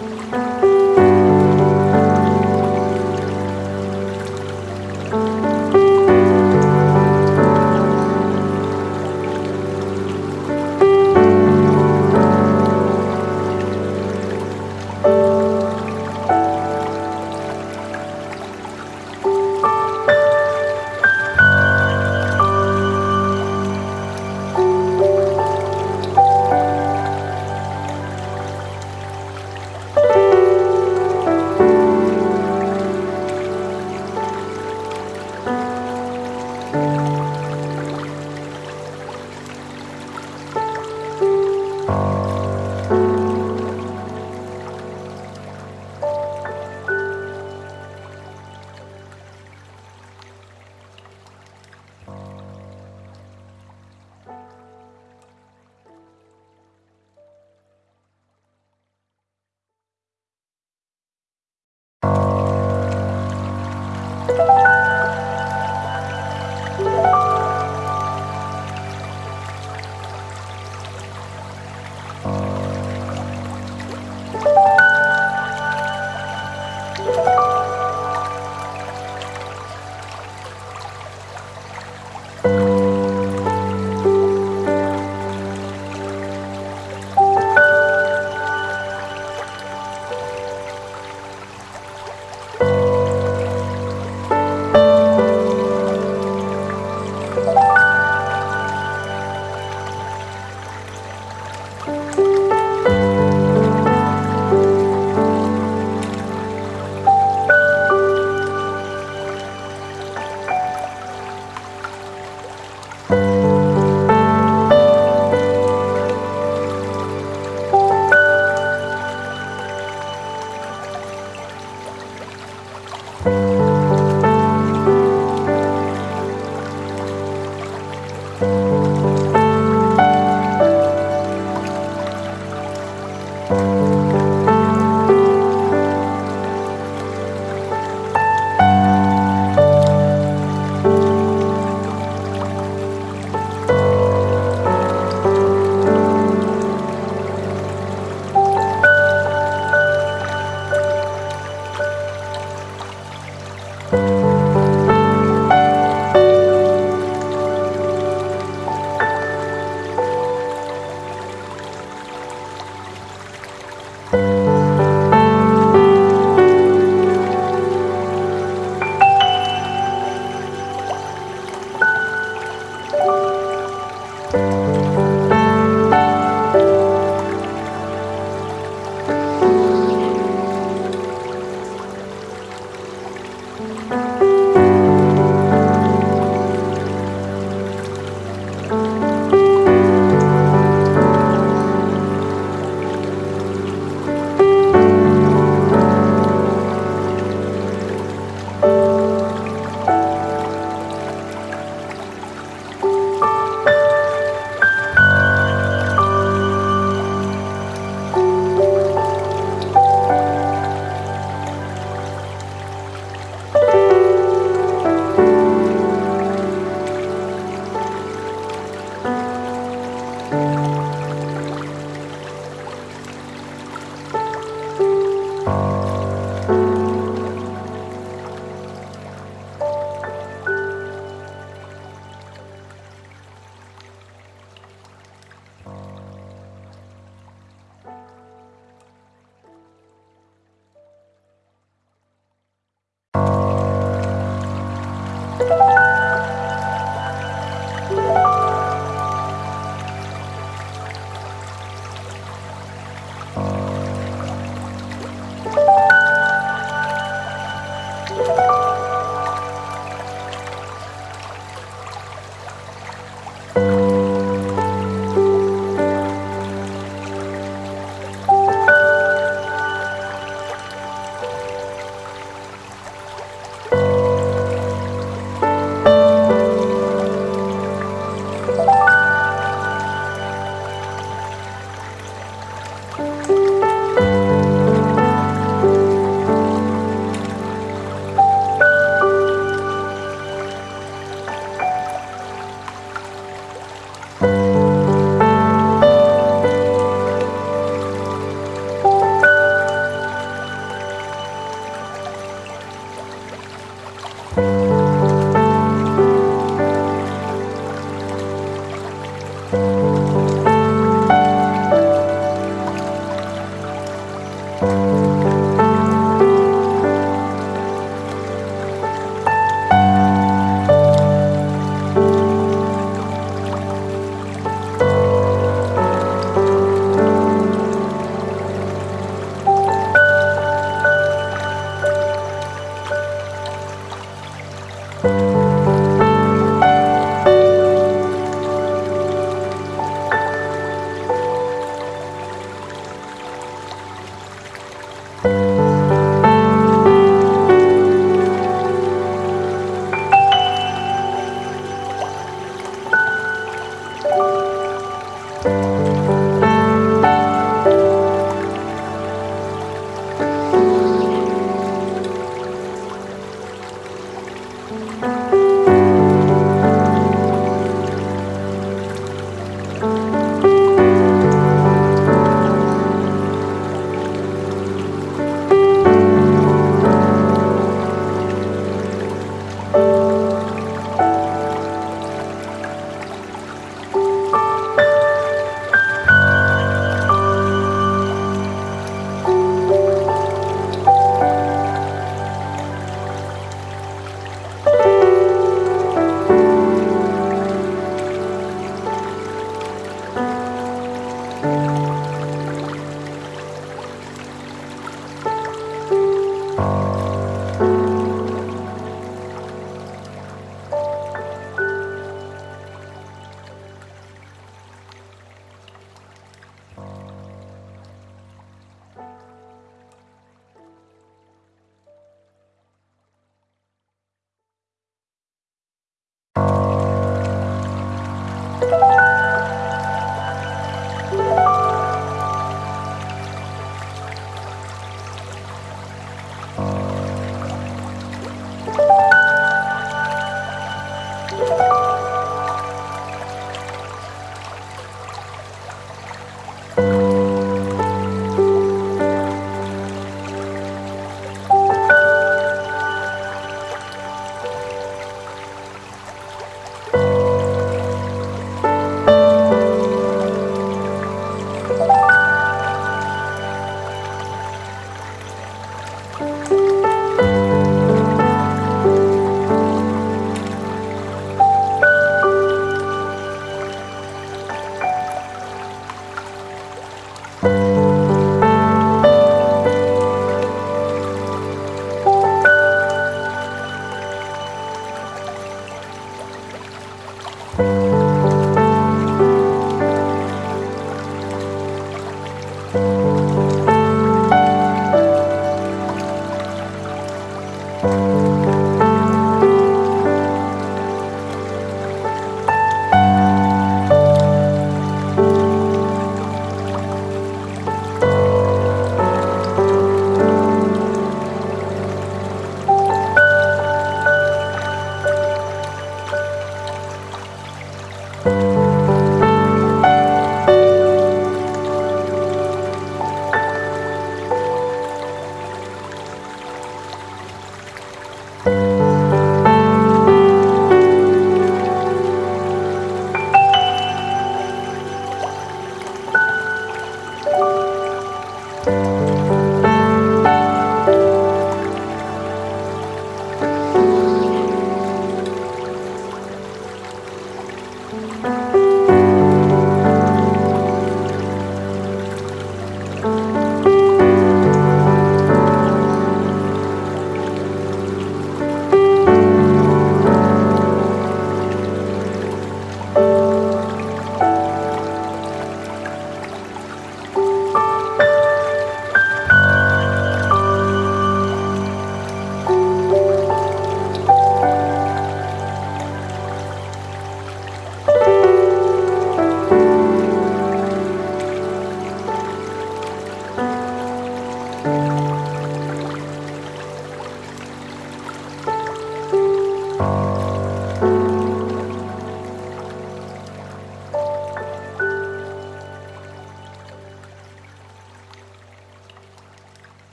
Bye.